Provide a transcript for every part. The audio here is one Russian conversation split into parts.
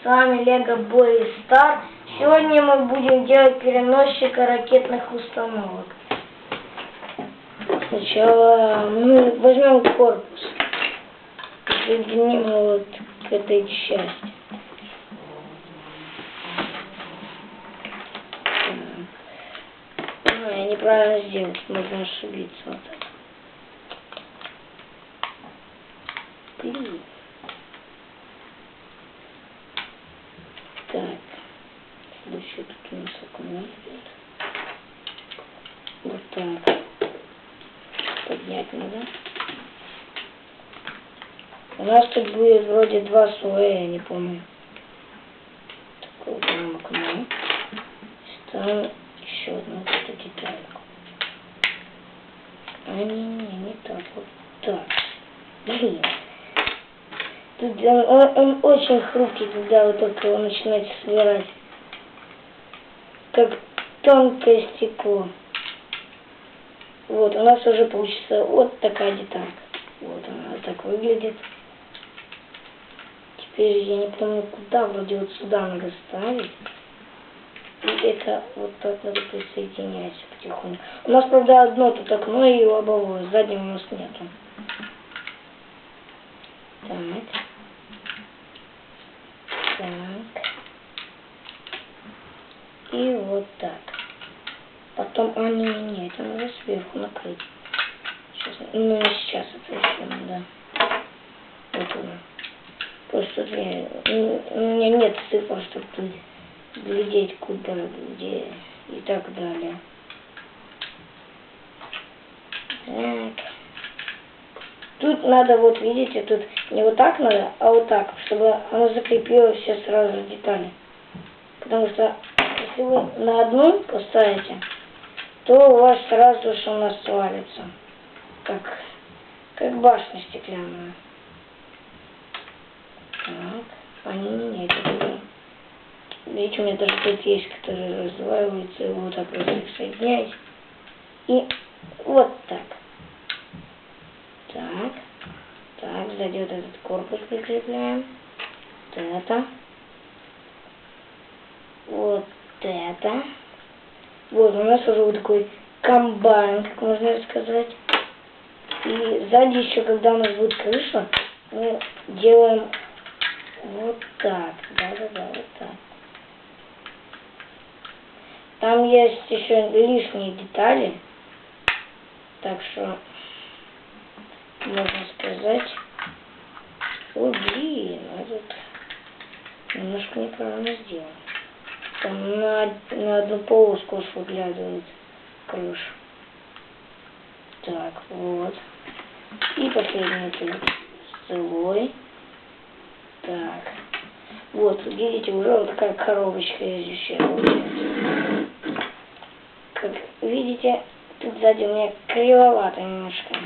с вами Лего Бой Стар. Сегодня мы будем делать переносчика ракетных установок. Сначала мы возьмем корпус, соединим вот к этой части. А, я неправильно сделал, можно ошибиться вот так. Блин. Так. Следующее тут у нас окно. Вот так. Поднять надо. У нас тут будет вроде два слоя, я не помню. Такое прям окно. Ставим еще одну вот эту детальку. А не, не, не так, вот так. Блин. Тут он, он, он очень хрупкий, когда вы только его начинаете собирать. Как тонкое стекло. Вот, у нас уже получится вот такая деталька. Вот она так выглядит. Теперь я не помню куда, вроде вот сюда надо ставить. И это вот так надо присоединять потихоньку. У нас, правда, одно тут окно и лобовое, заднего у нас нету. Так. Так. И вот так. Потом, а не, не, это надо сверху накрыть. Сейчас, ну, не сейчас это еще надо. Вот оно. Просто я, у меня нет цифр, чтобы глядеть куда, где и так далее. Так. Тут надо, вот видите, тут не вот так надо, а вот так, чтобы оно закрепило все сразу детали. Потому что если вы на одну поставите, то у вас сразу же она свалится. Как, как башня стеклянная. Так, они не это Видите, у меня даже тут есть, которые разваливаются, и вот так просто их. И вот так. Так. Так, сзади вот этот корпус прикрепляем. Вот это. Вот это. Вот, у нас уже вот такой комбайн, как можно сказать. И сзади еще, когда у нас будет крыша, мы делаем вот так. Да-да-да, вот так. Там есть еще лишние детали. Так что можно сказать. О, блин, а тут немножко неправильно сделано. Там на, на одну полоску выглядывает крыша. Так, вот. И последний тут целой. Так. Вот, видите, уже вот такая коробочка из Как видите, тут сзади у меня кривовато немножко.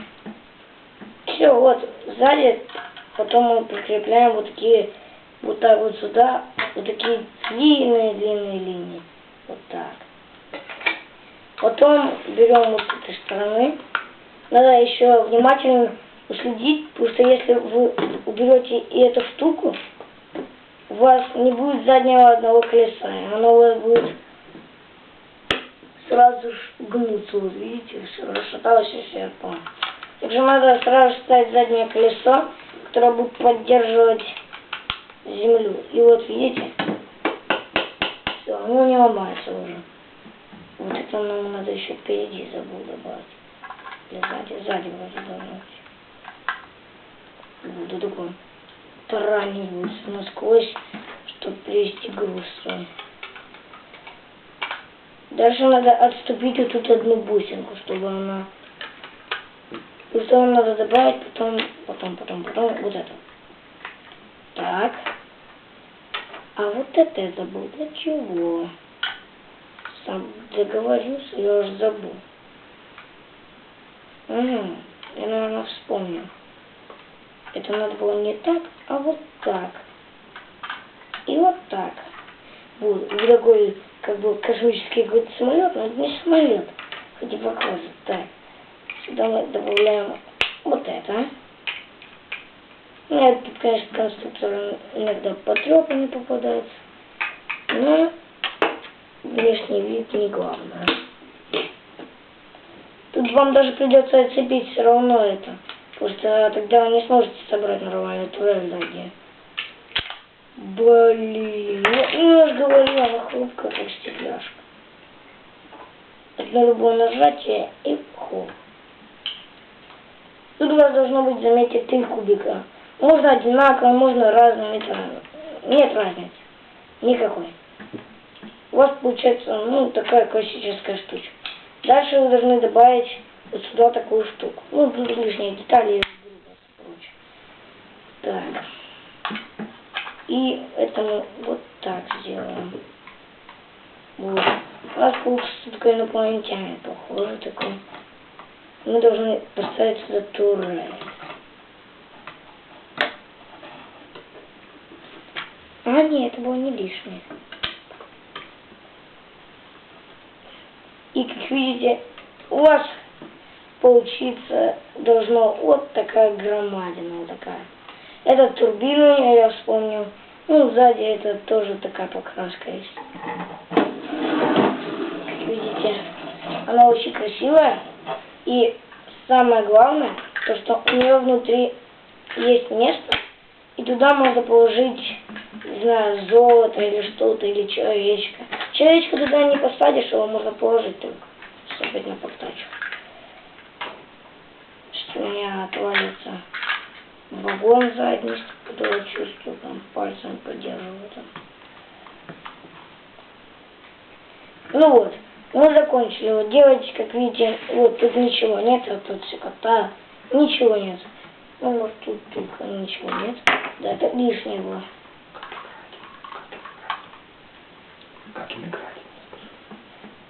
Все, вот сзади, потом мы прикрепляем вот такие, вот так вот сюда, вот такие длинные-длинные линии. Вот так. Потом берем вот с этой стороны. Надо еще внимательно уследить, потому что если вы уберете и эту штуку, у вас не будет заднего одного колеса, оно у вас будет сразу гнуться, вот видите, все расшаталось и все. Также надо сразу ставить заднее колесо, которое будет поддерживать землю. И вот видите, все, оно не ломается уже. Вот это нам надо еще впереди забыл добавить. Или сзади, сзади вроде быть. Буду такой тараниваюсь насквозь, чтобы привести груз свой. Дальше надо отступить вот тут одну бусинку, чтобы она и что надо добавить, потом, потом, потом, потом вот это. Так. А вот это я забыл. Для чего? Сам договорюсь, я уже забыл. Угу. Я, наверное, вспомнил. Это надо было не так, а вот так. И вот так. Вот, такой, как бы, космический какой-то самолет, но это не самолет. Хоть и похоже. Так. Сюда мы добавляем вот это. Ну, конечно, конструктор иногда потрепанный попадается. Но внешний вид не главное. Тут вам даже придется отцепить все равно это. Потому что тогда вы не сможете собрать нормальную турель. Блин, ну я же говорила, она хрупкая, как стекляшка. Одно любое нажатие и хоп. Тут у вас должно быть, заметьте, три кубика. Можно одинаково, можно разными. Это нет разницы. Никакой. У вас получается, ну, такая классическая штучка. Дальше вы должны добавить вот сюда такую штуку. Ну, лишние детали и прочее. Так. И это мы вот так сделаем. Вот. У нас получится такой инопланетянин, похоже такой. Мы должны поставить сюда турель. А, нет, это было не лишнее. И как видите, у вас получиться должно вот такая громадина вот такая. Это турбина, я вспомнил. Ну, сзади это тоже такая покраска есть. Как видите, она очень красивая. И самое главное, то что у нее внутри есть место, и туда можно положить, не знаю, золото или что-то, или человечка. Человечка туда не посадишь, его можно положить только, чтобы на подтачку. Что у меня отвалится вагон задний, который чувствую, там пальцем поддерживаю. Там. Ну вот, мы закончили. Вот делать, как видите, вот тут ничего нет, а тут все кота, ничего нет. Ну вот тут только ничего нет. Да, это лишнее было. Как им играть?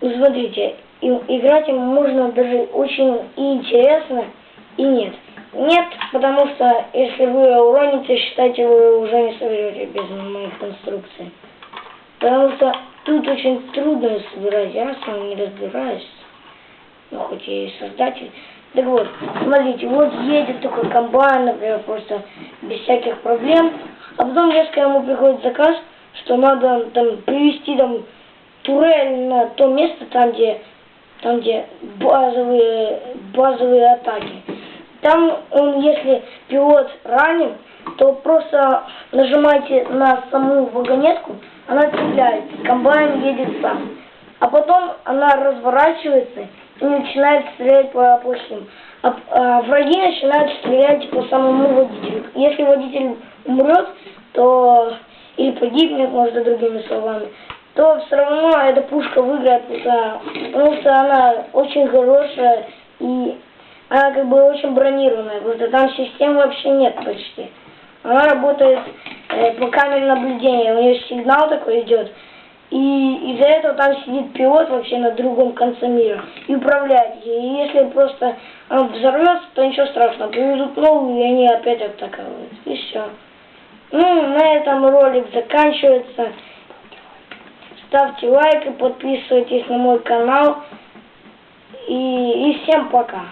Ну, смотрите, играть им можно даже очень и интересно, и нет. Нет, потому что если вы уроните, считайте, вы уже не соберете без моих инструкций. Потому что тут очень трудно собирать, я сам не разбираюсь. Ну, хоть я и создатель. Так вот, смотрите, вот едет такой комбайн, например, просто без всяких проблем. А потом резко ему приходит заказ, что надо там привести там турель на то место, там где, там где базовые, базовые атаки. Там он, если пилот ранен, то просто нажимайте на саму вагонетку, она цепляется, комбайн едет сам. А потом она разворачивается и начинает стрелять по плохим. А, а враги начинают стрелять по самому водителю. Если водитель умрет, то или погибнет, может, другими словами, то все равно эта пушка выиграет, потому что она очень хорошая и она как бы очень бронированная, потому что там систем вообще нет почти. Она работает э, по камере наблюдения, у нее сигнал такой идет, и из-за этого там сидит пилот вообще на другом конце мира и управляет ей. И если просто он взорвется, то ничего страшного, привезут новую, и они опять атаковывают. И все. Ну, на этом ролик заканчивается. Ставьте лайк и подписывайтесь на мой канал. И, и всем пока.